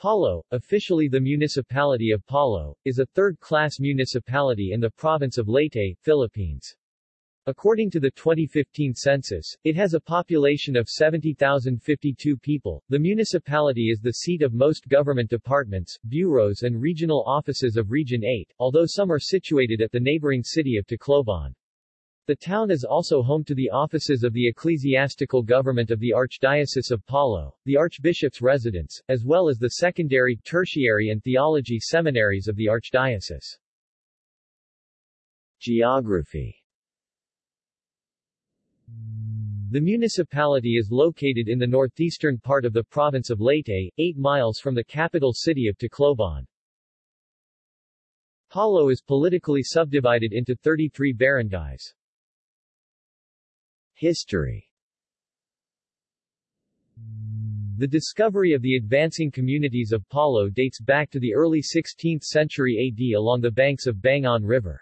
Palo, officially the municipality of Palo, is a third-class municipality in the province of Leyte, Philippines. According to the 2015 census, it has a population of 70,052 people. The municipality is the seat of most government departments, bureaus and regional offices of Region 8, although some are situated at the neighboring city of Tacloban. The town is also home to the offices of the ecclesiastical government of the Archdiocese of Palo, the Archbishop's residence, as well as the secondary, tertiary and theology seminaries of the Archdiocese. Geography The municipality is located in the northeastern part of the province of Leyte, 8 miles from the capital city of Tacloban. Palo is politically subdivided into 33 barangays. History The discovery of the advancing communities of Palo dates back to the early 16th century AD along the banks of Bangon River.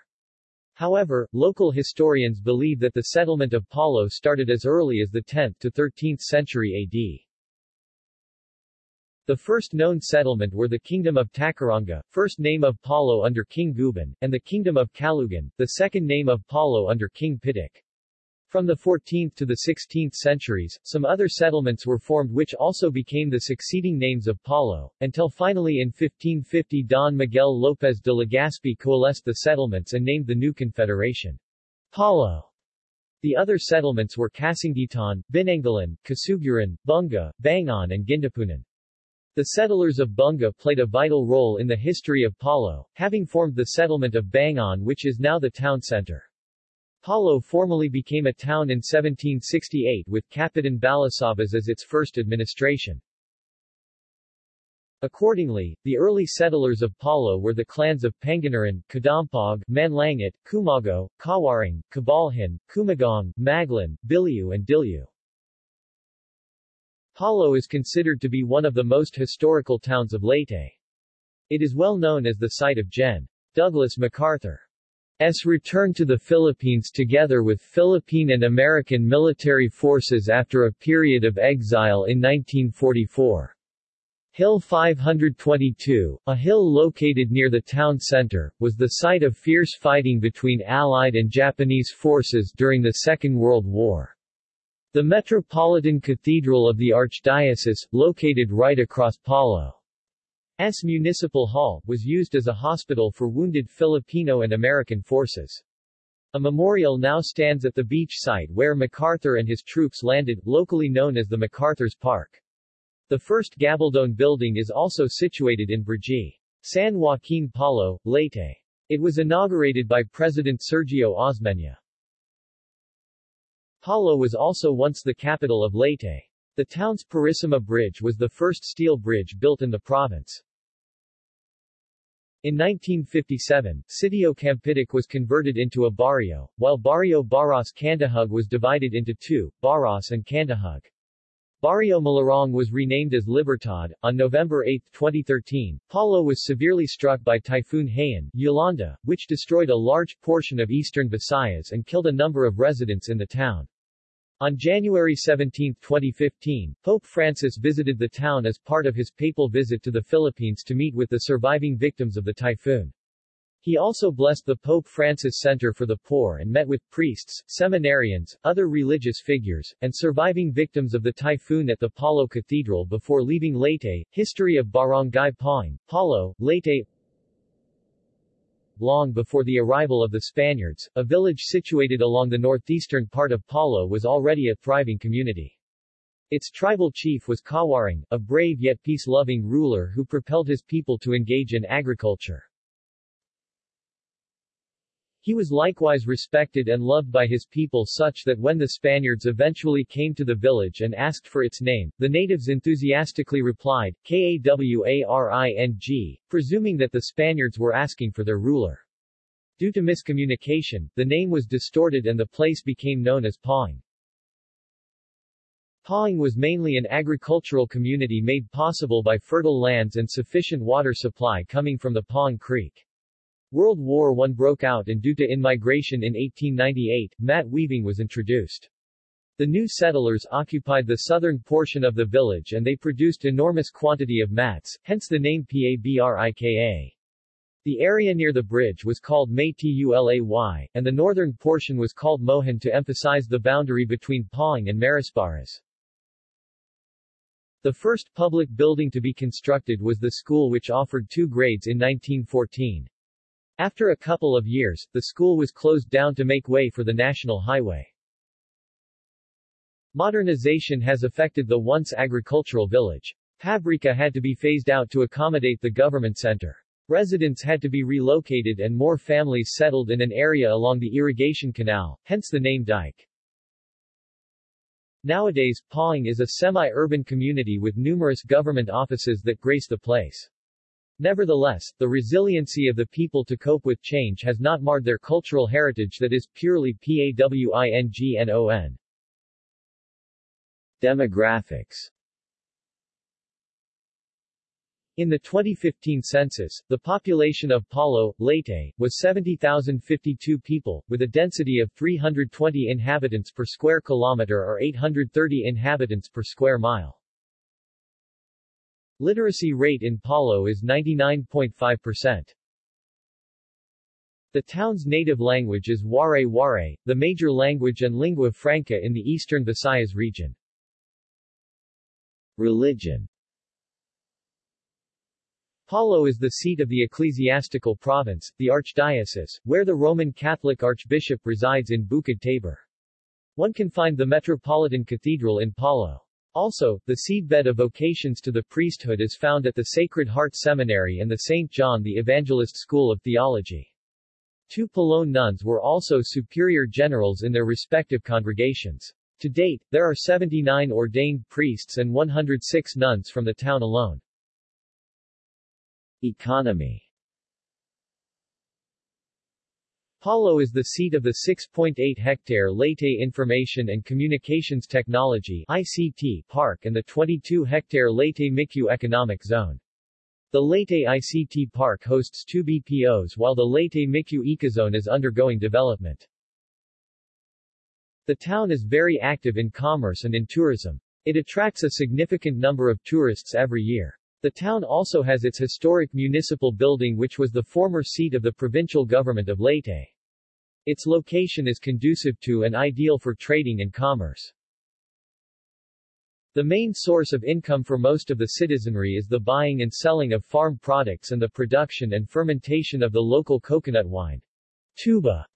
However, local historians believe that the settlement of Palo started as early as the 10th to 13th century AD. The first known settlement were the Kingdom of Takaranga, first name of Palo under King Guban, and the Kingdom of Calugan, the second name of Palo under King Pitik. From the 14th to the 16th centuries, some other settlements were formed which also became the succeeding names of Palo, until finally in 1550 Don Miguel López de Legazpi coalesced the settlements and named the new confederation Palo. The other settlements were Casangitan, Binangalan, Casuguran, Bunga, Bangon and Gindapunan. The settlers of Bunga played a vital role in the history of Palo, having formed the settlement of Bangon which is now the town center. Palo formally became a town in 1768 with Kapitan Balasabas as its first administration. Accordingly, the early settlers of Palo were the clans of Panganaran, Kadampog, Manlangat, Kumago, Kawaring, Kabalhin, Kumagong, Maglan, Biliu and Dilyu. Palo is considered to be one of the most historical towns of Leyte. It is well known as the site of Gen. Douglas MacArthur. S returned to the Philippines together with Philippine and American military forces after a period of exile in 1944. Hill 522, a hill located near the town center, was the site of fierce fighting between Allied and Japanese forces during the Second World War. The Metropolitan Cathedral of the Archdiocese, located right across Palo. S. Municipal Hall, was used as a hospital for wounded Filipino and American forces. A memorial now stands at the beach site where MacArthur and his troops landed, locally known as the MacArthur's Park. The first Gabaldon building is also situated in Brgy. San Joaquin Palo, Leyte. It was inaugurated by President Sergio Osmeña. Palo was also once the capital of Leyte. The town's Purisima Bridge was the first steel bridge built in the province. In 1957, Sitio Campitic was converted into a barrio, while Barrio Baras Candahug was divided into two, Baras and Candahug. Barrio Malarong was renamed as Libertad. On November 8, 2013, Palo was severely struck by Typhoon Haiyan, Yolanda, which destroyed a large portion of eastern Visayas and killed a number of residents in the town. On January 17, 2015, Pope Francis visited the town as part of his papal visit to the Philippines to meet with the surviving victims of the typhoon. He also blessed the Pope Francis Center for the Poor and met with priests, seminarians, other religious figures, and surviving victims of the typhoon at the Palo Cathedral before leaving Leyte. History of Barangay Pawing, Palo, Leyte long before the arrival of the Spaniards, a village situated along the northeastern part of Palo was already a thriving community. Its tribal chief was Kawaring, a brave yet peace-loving ruler who propelled his people to engage in agriculture. He was likewise respected and loved by his people such that when the Spaniards eventually came to the village and asked for its name, the natives enthusiastically replied, Kawaring, presuming that the Spaniards were asking for their ruler. Due to miscommunication, the name was distorted and the place became known as Pawing. Pawing was mainly an agricultural community made possible by fertile lands and sufficient water supply coming from the Pawing Creek. World War I broke out and due to in-migration in 1898, mat weaving was introduced. The new settlers occupied the southern portion of the village and they produced enormous quantity of mats, hence the name Pabrika. The area near the bridge was called Maytulay, and the northern portion was called Mohan to emphasize the boundary between Pawing and Marasbaras. The first public building to be constructed was the school which offered two grades in 1914. After a couple of years, the school was closed down to make way for the national highway. Modernization has affected the once agricultural village. Pabrika had to be phased out to accommodate the government center. Residents had to be relocated and more families settled in an area along the irrigation canal, hence the name dike. Nowadays, Pawing is a semi-urban community with numerous government offices that grace the place. Nevertheless, the resiliency of the people to cope with change has not marred their cultural heritage that is purely PAWINGNON. Demographics in the 2015 census, the population of Palo, Leyte, was 70,052 people, with a density of 320 inhabitants per square kilometer or 830 inhabitants per square mile. Literacy rate in Palo is 99.5%. The town's native language is Waray-Waray, the major language and lingua franca in the eastern Visayas region. Religion Palo is the seat of the ecclesiastical province, the archdiocese, where the Roman Catholic Archbishop resides in Bukid Tabor. One can find the Metropolitan Cathedral in Palo. Also, the seedbed of vocations to the priesthood is found at the Sacred Heart Seminary and the St. John the Evangelist School of Theology. Two Palone nuns were also superior generals in their respective congregations. To date, there are 79 ordained priests and 106 nuns from the town alone. Economy Palo is the seat of the 6.8-hectare Leyte Information and Communications Technology ICT Park and the 22-hectare Leyte Micu Economic Zone. The Leyte ICT Park hosts two BPOs while the Leyte Micu Ecozone is undergoing development. The town is very active in commerce and in tourism. It attracts a significant number of tourists every year. The town also has its historic municipal building which was the former seat of the provincial government of Leyte. Its location is conducive to and ideal for trading and commerce. The main source of income for most of the citizenry is the buying and selling of farm products and the production and fermentation of the local coconut wine. Tuba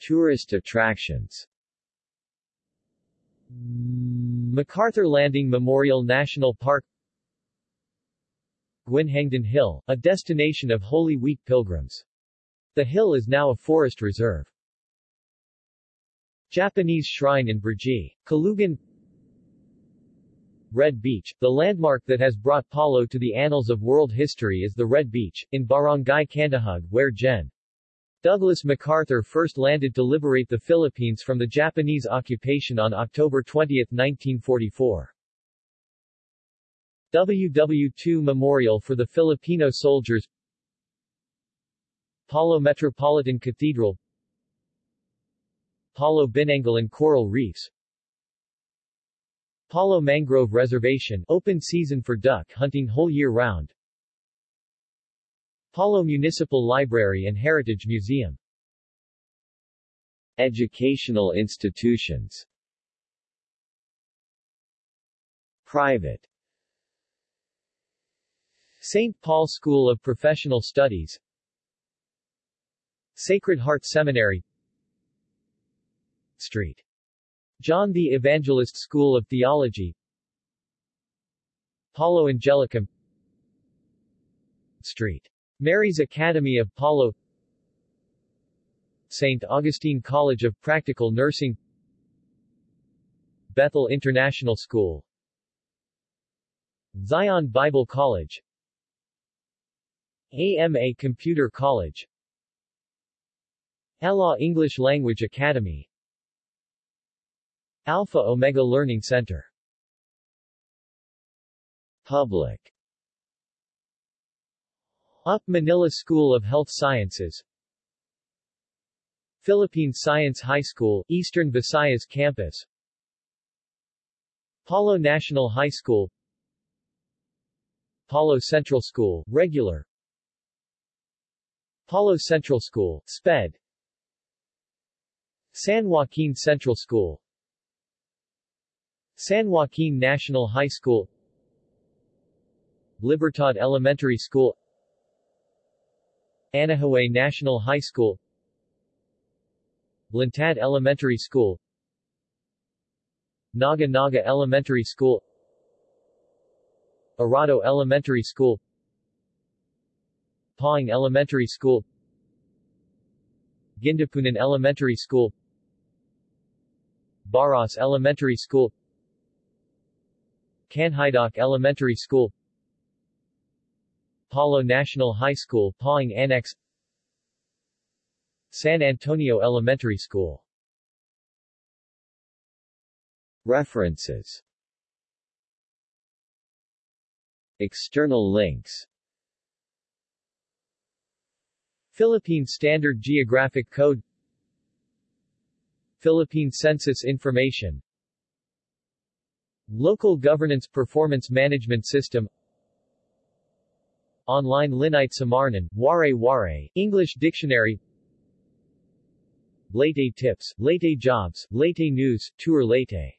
Tourist attractions MacArthur Landing Memorial National Park Guinhangdan Hill, a destination of Holy Week pilgrims. The hill is now a forest reserve. Japanese Shrine in Brgy. Kalugan Red Beach, the landmark that has brought Palo to the annals of world history is the Red Beach, in Barangay Candahug where Gen. Douglas MacArthur first landed to liberate the Philippines from the Japanese occupation on October 20, 1944. WW2 Memorial for the Filipino Soldiers. Palo Metropolitan Cathedral. Palo Binangolan Coral Reefs. Palo Mangrove Reservation open season for duck hunting whole year round Palo Municipal Library and Heritage Museum Educational institutions Private St. Paul School of Professional Studies Sacred Heart Seminary Street. John the Evangelist School of Theology Palo Angelicum Street. Mary's Academy of Palo St. Augustine College of Practical Nursing Bethel International School Zion Bible College AMA Computer College Ella English Language Academy Alpha Omega Learning Center Public UP Manila School of Health Sciences. Philippine Science High School, Eastern Visayas Campus. Palo National High School. Palo Central School, regular. Palo Central School, SPED. San Joaquin Central School. San Joaquin National High School. Libertad Elementary School Anahuay National High School Lantad Elementary School Naga Naga Elementary School Arado Elementary School Pawing Elementary School Gindapunan Elementary School Baras Elementary School Canhaidoc Elementary School Palo National High School Pawing Annex San Antonio Elementary School. References. External links. Philippine Standard Geographic Code. Philippine Census Information. Local Governance Performance Management System Online Linite Samarnan, Waray Waray, English Dictionary. Leyte Tips, Leyte Jobs, Leyte News, Tour Leyte